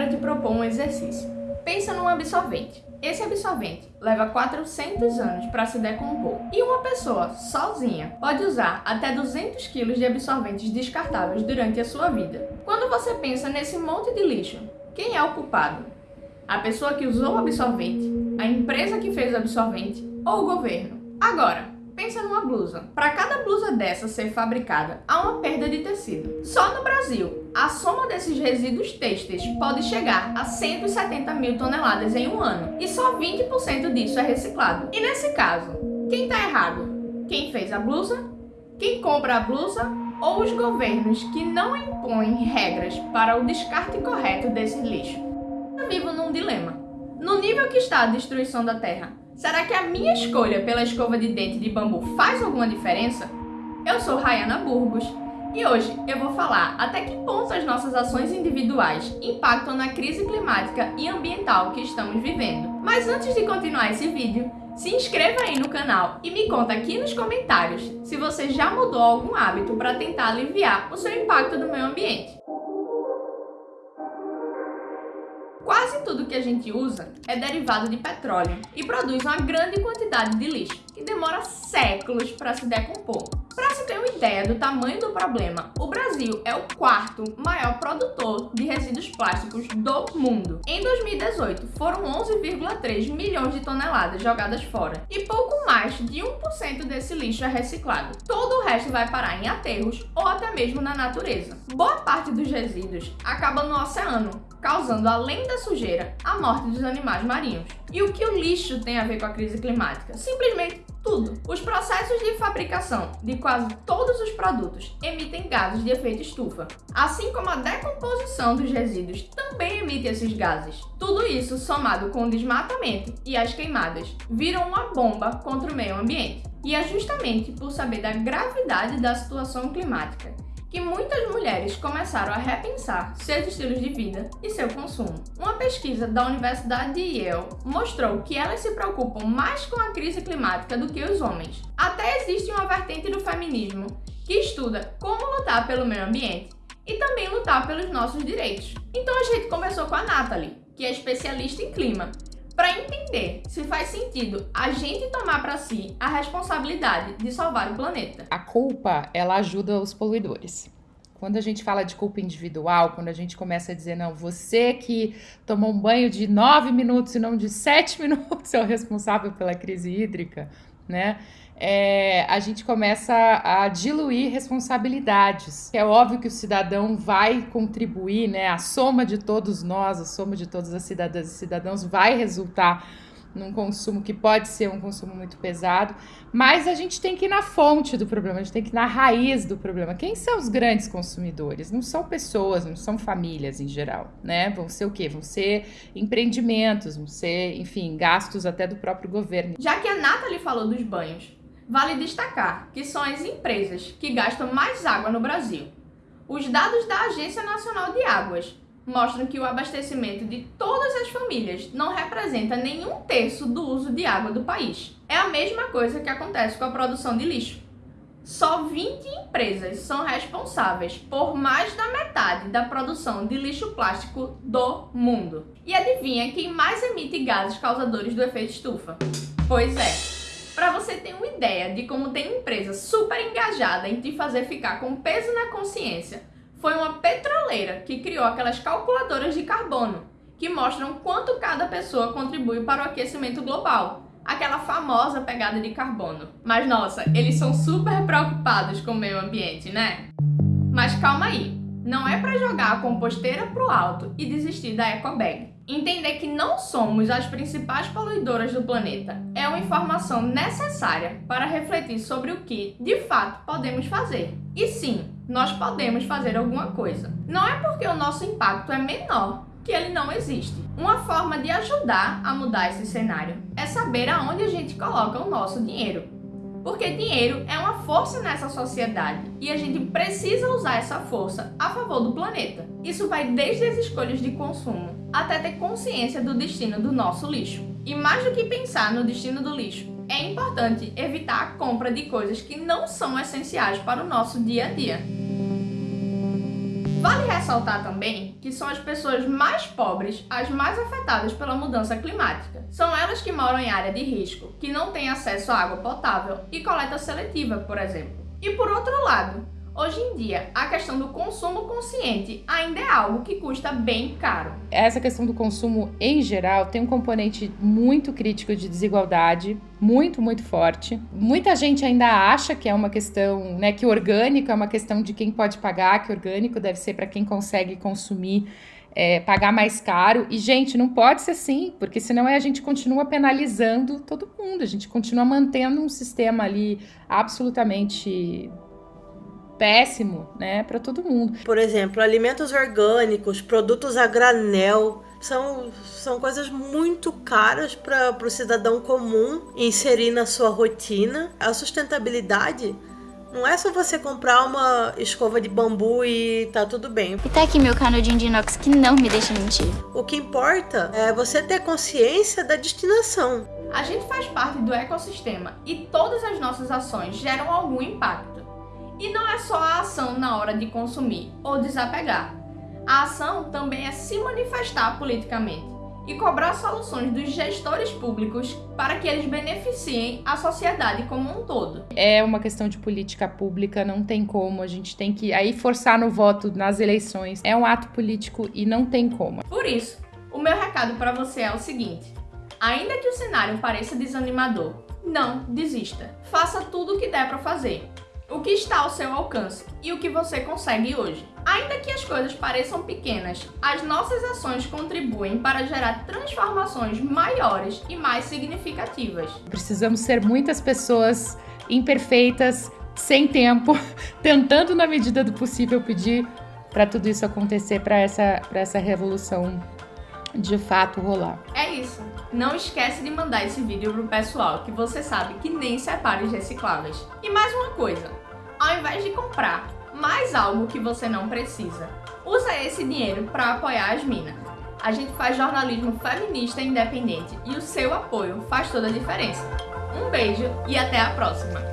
quero te propor um exercício. Pensa num absorvente. Esse absorvente leva 400 anos para se decompor e uma pessoa sozinha pode usar até 200 kg de absorventes descartáveis durante a sua vida. Quando você pensa nesse monte de lixo, quem é o culpado? A pessoa que usou o absorvente, a empresa que fez o absorvente ou o governo? Agora, Pensa numa blusa. Para cada blusa dessa ser fabricada, há uma perda de tecido. Só no Brasil, a soma desses resíduos têxteis pode chegar a 170 mil toneladas em um ano. E só 20% disso é reciclado. E nesse caso, quem está errado? Quem fez a blusa? Quem compra a blusa? Ou os governos que não impõem regras para o descarte correto desse lixo? Eu vivo num dilema. No nível que está a destruição da Terra, Será que a minha escolha pela escova de dente de bambu faz alguma diferença? Eu sou Rayana Burgos e hoje eu vou falar até que ponto as nossas ações individuais impactam na crise climática e ambiental que estamos vivendo. Mas antes de continuar esse vídeo, se inscreva aí no canal e me conta aqui nos comentários se você já mudou algum hábito para tentar aliviar o seu impacto no meio ambiente. Tudo que a gente usa é derivado de petróleo e produz uma grande quantidade de lixo, que demora séculos para se decompor. Para se ter uma ideia do tamanho do problema, o Brasil é o quarto maior produtor de resíduos plásticos do mundo. Em 2018, foram 11,3 milhões de toneladas jogadas fora e pouco mais de 1% desse lixo é reciclado. Todo o resto vai parar em aterros ou até mesmo na natureza. Boa parte dos resíduos acaba no oceano, causando, além da sujeira, a morte dos animais marinhos. E o que o lixo tem a ver com a crise climática? Simplesmente tudo. Os processos de fabricação de quase todos os produtos emitem gases de efeito estufa, assim como a decomposição dos resíduos também emite esses gases. Tudo isso, somado com o desmatamento e as queimadas, viram uma bomba contra o meio ambiente. E é justamente por saber da gravidade da situação climática que muitas mulheres começaram a repensar seus estilos de vida e seu consumo. Uma pesquisa da Universidade de Yale mostrou que elas se preocupam mais com a crise climática do que os homens. Até existe uma vertente do feminismo que estuda como lutar pelo meio ambiente e também lutar pelos nossos direitos. Então a gente começou com a Natalie, que é especialista em clima, para entender se faz sentido a gente tomar para si a responsabilidade de salvar o planeta. A culpa, ela ajuda os poluidores. Quando a gente fala de culpa individual, quando a gente começa a dizer, não, você que tomou um banho de nove minutos e não de sete minutos é o responsável pela crise hídrica, né? É, a gente começa a diluir responsabilidades. É óbvio que o cidadão vai contribuir, né? A soma de todos nós, a soma de todas as cidadãs e cidadãos vai resultar num consumo que pode ser um consumo muito pesado, mas a gente tem que ir na fonte do problema, a gente tem que ir na raiz do problema. Quem são os grandes consumidores? Não são pessoas, não são famílias em geral, né? Vão ser o quê? Vão ser empreendimentos, vão ser, enfim, gastos até do próprio governo. Já que a Nathalie falou dos banhos, Vale destacar que são as empresas que gastam mais água no Brasil. Os dados da Agência Nacional de Águas mostram que o abastecimento de todas as famílias não representa nenhum terço do uso de água do país. É a mesma coisa que acontece com a produção de lixo. Só 20 empresas são responsáveis por mais da metade da produção de lixo plástico do mundo. E adivinha quem mais emite gases causadores do efeito estufa? Pois é, para você ter uma ideia de como tem empresa super engajada em te fazer ficar com peso na consciência, foi uma petroleira que criou aquelas calculadoras de carbono, que mostram quanto cada pessoa contribui para o aquecimento global, aquela famosa pegada de carbono. Mas nossa, eles são super preocupados com o meio ambiente, né? Mas calma aí, não é para jogar a composteira pro alto e desistir da ecobag. Entender que não somos as principais poluidoras do planeta é uma informação necessária para refletir sobre o que, de fato, podemos fazer. E sim, nós podemos fazer alguma coisa. Não é porque o nosso impacto é menor que ele não existe. Uma forma de ajudar a mudar esse cenário é saber aonde a gente coloca o nosso dinheiro. Porque dinheiro é uma força nessa sociedade e a gente precisa usar essa força a favor do planeta. Isso vai desde as escolhas de consumo até ter consciência do destino do nosso lixo. E mais do que pensar no destino do lixo, é importante evitar a compra de coisas que não são essenciais para o nosso dia a dia. Vale ressaltar também que são as pessoas mais pobres as mais afetadas pela mudança climática. São elas que moram em área de risco, que não têm acesso à água potável e coleta seletiva, por exemplo. E por outro lado, Hoje em dia, a questão do consumo consciente ainda é algo que custa bem caro. Essa questão do consumo em geral tem um componente muito crítico de desigualdade, muito, muito forte. Muita gente ainda acha que é uma questão, né, que orgânico é uma questão de quem pode pagar, que orgânico deve ser para quem consegue consumir. É, pagar mais caro. E, gente, não pode ser assim, porque senão a gente continua penalizando todo mundo, a gente continua mantendo um sistema ali absolutamente péssimo, né, para todo mundo. Por exemplo, alimentos orgânicos, produtos a granel, são, são coisas muito caras para o cidadão comum inserir na sua rotina. A sustentabilidade não é só você comprar uma escova de bambu e tá tudo bem. E tá aqui meu canudinho de inox que não me deixa mentir. O que importa é você ter consciência da destinação. A gente faz parte do ecossistema e todas as nossas ações geram algum impacto. E não é só a ação na hora de consumir ou desapegar. A ação também é se manifestar politicamente e cobrar soluções dos gestores públicos para que eles beneficiem a sociedade como um todo. É uma questão de política pública, não tem como, a gente tem que aí forçar no voto nas eleições. É um ato político e não tem como. Por isso, o meu recado para você é o seguinte: ainda que o cenário pareça desanimador, não desista. Faça tudo o que der para fazer o que está ao seu alcance e o que você consegue hoje. Ainda que as coisas pareçam pequenas, as nossas ações contribuem para gerar transformações maiores e mais significativas. Precisamos ser muitas pessoas imperfeitas, sem tempo, tentando na medida do possível pedir para tudo isso acontecer, para essa, essa revolução de fato rolar. É isso. Não esquece de mandar esse vídeo pro pessoal que você sabe que nem separa os recicláveis. E mais uma coisa, ao invés de comprar mais algo que você não precisa, usa esse dinheiro para apoiar as minas. A gente faz jornalismo feminista independente e o seu apoio faz toda a diferença. Um beijo e até a próxima!